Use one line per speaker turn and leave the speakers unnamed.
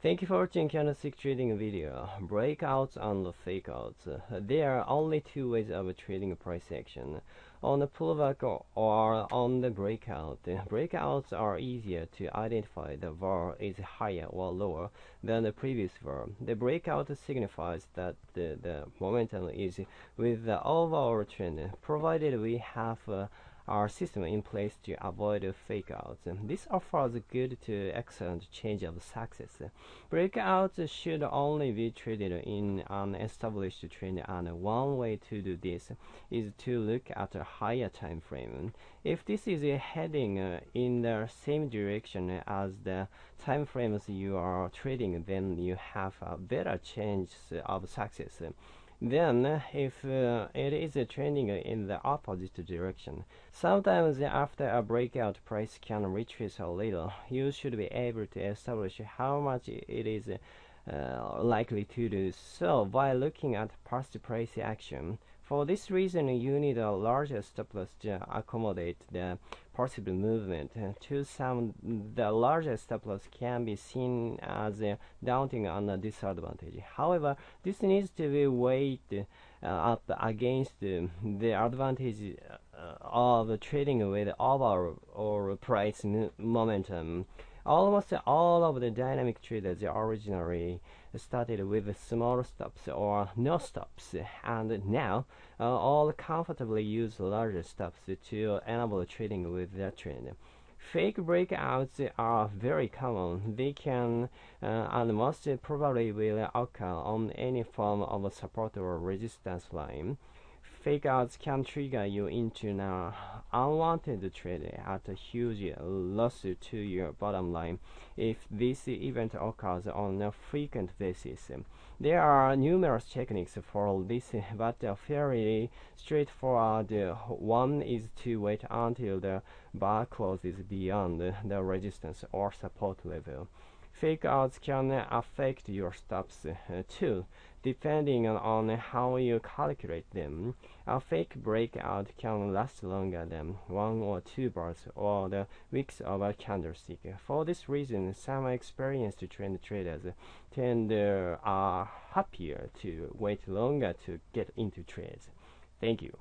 Thank you for watching candlestick trading video. Breakouts and fakeouts. There are only two ways of trading price action. On the pullback or on the breakout. Breakouts are easier to identify. The bar is higher or lower than the previous bar. The breakout signifies that the, the momentum is with the overall trend, provided we have uh, our system in place to avoid fake outs. This offers good to excellent change of success. Breakouts should only be traded in an established trend and one way to do this is to look at a higher time frame. If this is heading in the same direction as the time frames you are trading, then you have a better chance of success. Then, if uh, it is trending in the opposite direction, sometimes after a breakout price can retrace a little, you should be able to establish how much it is uh, likely to do so by looking at past price action. For this reason, you need a larger stop loss to accommodate the possible movement. To some, the larger stop loss can be seen as a daunting and a disadvantage. However, this needs to be weighed uh, up against the advantage uh, of trading with overall or price momentum. Almost all of the dynamic traders originally started with small stops or no stops, and now uh, all comfortably use larger stops to enable trading with that trend. Fake breakouts are very common. They can uh, and most probably will occur on any form of support or resistance line fake outs can trigger you into an unwanted trade at a huge loss to your bottom line if this event occurs on a frequent basis. There are numerous techniques for this, but a fairly straightforward one is to wait until the bar closes beyond the resistance or support level. Fake outs can affect your stops uh, too, depending on how you calculate them. A fake breakout can last longer than one or two bars or the wicks of a candlestick. For this reason, some experienced trend traders tend uh, are happier to wait longer to get into trades. Thank you.